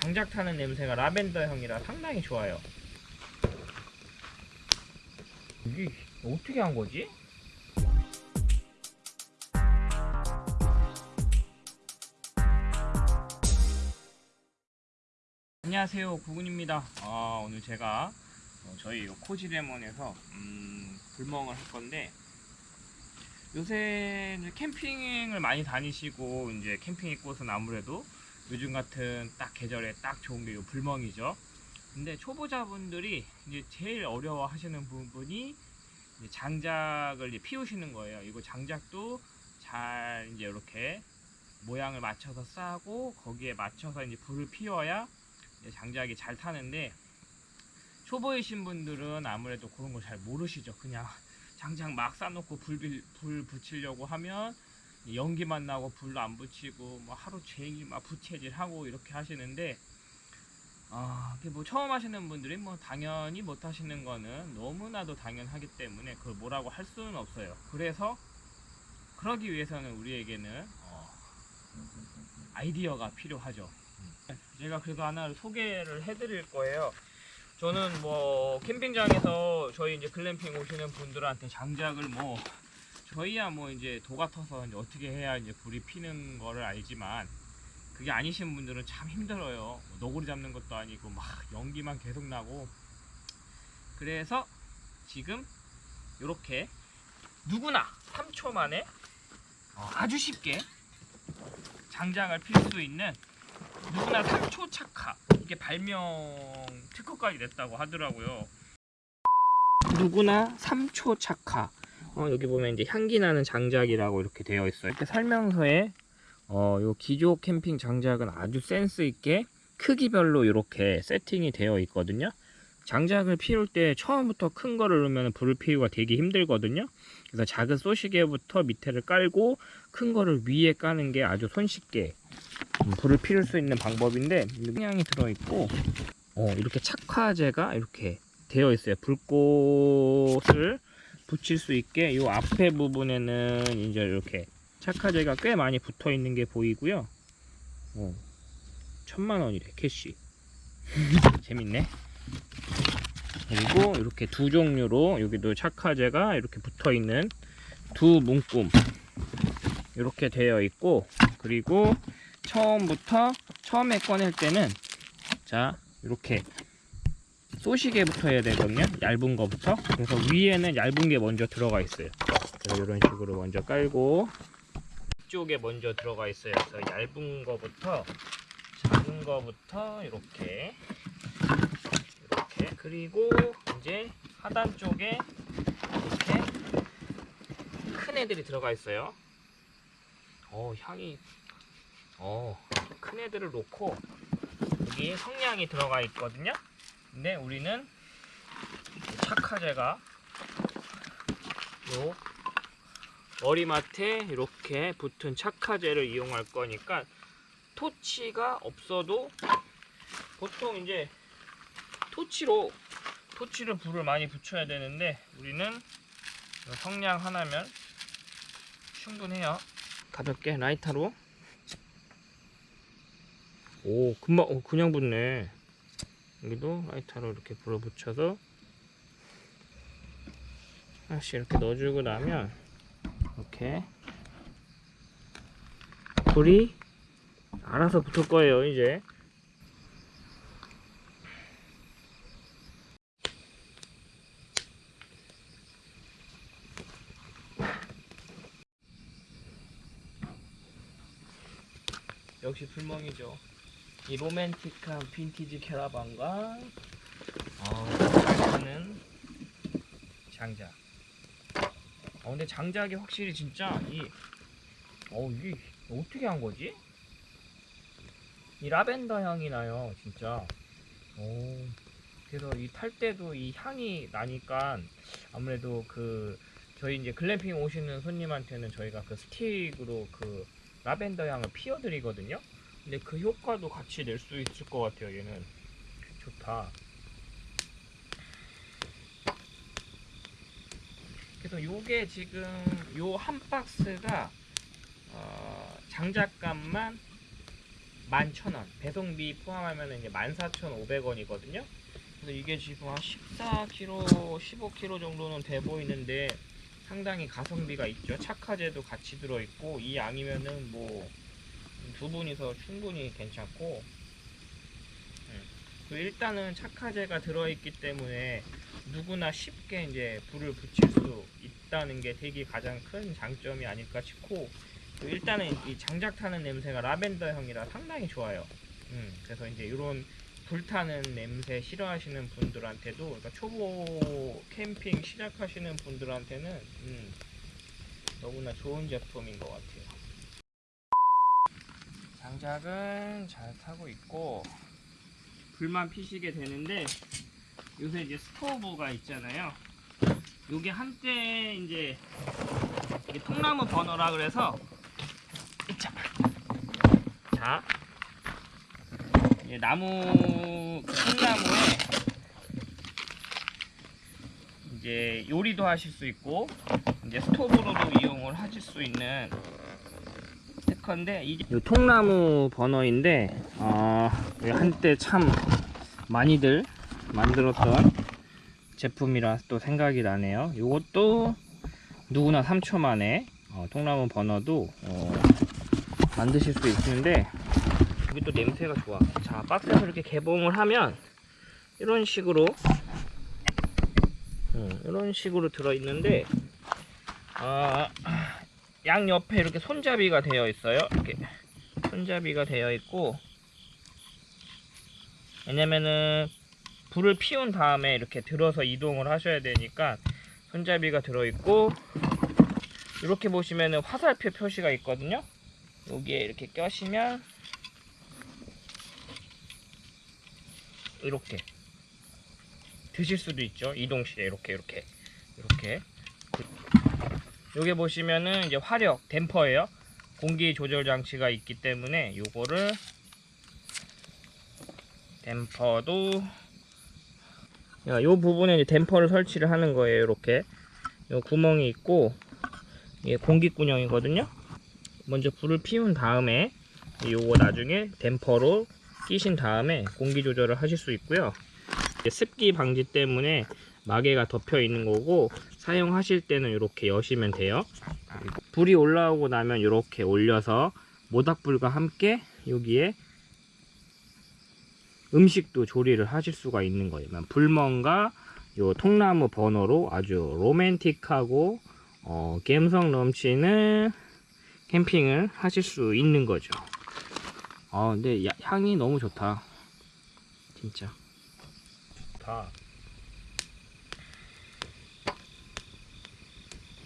장작 타는 냄새가 라벤더 향이라 상당히 좋아요. 이게 어떻게 한 거지? 안녕하세요 구군입니다 아, 오늘 제가 어, 저희 요 코지레몬에서 음, 불멍을 할 건데 요새 캠핑을 많이 다니시고 이제 캠핑 곳은 아무래도 요즘 같은 딱 계절에 딱 좋은 게 요 불멍이죠 근데 초보자분들이 이제 제일 어려워 하시는 부분이 이제 장작을 이제 피우시는 거예요 이거 장작도 잘 이제 이렇게 모양을 맞춰서 싸고 거기에 맞춰서 이제 불을 피워야 이제 장작이 잘 타는데 초보이신 분들은 아무래도 그런 거잘 모르시죠. 그냥 장작 막 싸놓고 불, 빌- 불 붙이려고 하면 연기만 나고 불도 안 붙이고 뭐 하루 종일 막 부채질하고 이렇게 하시는데 아, 그뭐 처음 하시는 분들이 뭐 당연히 못 하시는 거는 너무나도 당연하기 때문에 그걸 뭐라고 할 수는 없어요. 그래서 그러기 위해서는 우리에게는 어, 아이디어가 필요하죠. 제가 그래서 하나를 소개를 해드릴 거예요. 저는 뭐 캠핑장에서 저희 이제 글램핑 오시는 분들한테 장작을 뭐 저희야 뭐 이제 도 같아서 이제 어떻게 해야 이제 불이 피는 거를 알지만 그게 아니신 분들은 참 힘들어요. 뭐 너구리 잡는 것도 아니고 막 연기만 계속 나고. 그래서 지금 이렇게 누구나 3초 만에 어, 아주 쉽게 장작을 필 수 있는 누구나 3초 착화. 이게 발명 특허까지 냈다고 하더라고요. 누구나 3초 착화 어, 여기 보면 이제 향기 나는 장작이라고 이렇게 되어 있어요. 이렇게 설명서에 어, 요 기조 캠핑 장작은 아주 센스 있게 크기별로 이렇게 세팅이 되어 있거든요. 장작을 피울 때 처음부터 큰 거를 넣으면 불을 피우기가 되게 힘들거든요. 그래서 작은 쏘시개부터 밑에를 깔고 큰 거를 위에 까는 게 아주 손쉽게 음, 불을 피울 수 있는 방법인데 향이 들어있고 어, 이렇게 착화제가 이렇게 되어 있어요. 불꽃을 붙일 수 있게 이 앞에 부분에는 이제 이렇게 착화제가 꽤 많이 붙어 있는 게 보이고요. 어, 천만 원이래 캐시. 재밌네. 그리고 이렇게 두 종류로 여기도 착화제가 이렇게 붙어 있는 두 문구 이렇게 되어 있고 그리고 처음부터 처음에 꺼낼 때는 자 이렇게 쏘시개부터 해야 되거든요. 얇은 거부터. 그래서 위에는 얇은 게 먼저 들어가 있어요. 그래서 이런 식으로 먼저 깔고 이쪽에 먼저 들어가 있어요. 그래서 얇은 거부터 작은 거부터 이렇게 이렇게. 그리고 이제 하단 쪽에 이렇게 큰 애들이 들어가 있어요. 어 향이 어, 큰 애들을 놓고 여기 성냥이 들어가 있거든요. 근데 우리는 착화제가 요 머리맡에 이렇게 붙은 착화제를 이용할 거니까 토치가 없어도 보통 이제 토치로 토치로 불을 많이 붙여야 되는데 우리는 요 성냥 하나면 충분해요. 가볍게 라이터로 오 금방 어, 그냥 붙네 여기도 라이터로 이렇게 불어 붙여서 하나씩 이렇게 넣어주고 나면 이렇게 불이 알아서 붙을 거예요 이제. 역시 불멍이죠 이 로맨틱한 빈티지 캐러반과 어, 잘타는 장작. 어, 근데 장작이 확실히 진짜 이, 어, 이게 어떻게 한 거지? 이 라벤더 향이 나요, 진짜. 오, 그래서 이 탈 때도 이 향이 나니까 아무래도 그 저희 이제 글램핑 오시는 손님한테는 저희가 그 스틱으로 그 라벤더 향을 피워드리거든요. 근데 그 효과도 같이 낼 수 있을 것 같아요 얘는 좋다 그래서 요게 지금 요 한 박스가 어, 장작감만 11,000원. 배송비 포함하면 이제 14,500원이거든요. 그래서 이게 지금 한 14kg, 15kg 정도는 돼 보이는데 상당히 가성비가 있죠. 착화제도 같이 들어있고 이 양이면은 뭐 두 분이서 충분히 괜찮고 음. 그 일단은 착화제가 들어있기 때문에 누구나 쉽게 이제 불을 붙일 수 있다는 게 되게 가장 큰 장점이 아닐까 싶고 그 일단은 이 장작 타는 냄새가 라벤더 향이라 상당히 좋아요. 음, 그래서 이제 이런 불타는 냄새 싫어하시는 분들한테도 그러니까 초보 캠핑 시작하시는 분들한테는 음, 너무나 좋은 제품인 것 같아요. 장작은 잘 타고 있고 불만 피시게 되는데 요새 이제 스토브가 있잖아요. 요게 한때 이제 통나무 버너라 그래서 자, 나무 그 통나무에 이제 요리도 하실 수 있고 이제 스토브로도 이용을 하실 수 있는 스티커인데 요 통나무 버너인데 어, 한때 참 많이들 만들었던 제품이라 또 생각이 나네요. 요것도 누구나 3초 만에 어, 통나무 버너도 어, 만드실 수 있는데 이게 또 냄새가 좋아. 자 박스에서 이렇게 개봉을 하면 이런 식으로 음, 이런 식으로 들어 있는데 아, 양 옆에 이렇게 손잡이가 되어 있어요. 이렇게 손잡이가 되어 있고 왜냐면은 불을 피운 다음에 이렇게 들어서 이동을 하셔야 되니까 손잡이가 들어 있고 이렇게 보시면은 화살표 표시가 있거든요. 여기에 이렇게 껴시면 이렇게 드실 수도 있죠. 이동 시에 이렇게 이렇게 이렇게 여기 보시면은 이제 화력 댐퍼예요. 공기 조절 장치가 있기 때문에 요거를 댐퍼도 이 부분에 이제 댐퍼를 설치를 하는 거예요 이렇게. 요 구멍이 있고 이게 공기구녕이거든요. 먼저 불을 피운 다음에 요거 나중에 댐퍼로 끼신 다음에 공기 조절을 하실 수 있고요. 습기 방지 때문에 마개가 덮여 있는 거고 사용하실 때는 이렇게 여시면 돼요 불이 올라오고 나면 이렇게 올려서 모닥불과 함께 여기에 음식도 조리를 하실 수가 있는 거예요. 불멍과 요 통나무 버너로 아주 로맨틱하고 어, 감성 넘치는 캠핑을 하실 수 있는 거죠. 아 근데 야- 향이 너무 좋다. 진짜. 좋다.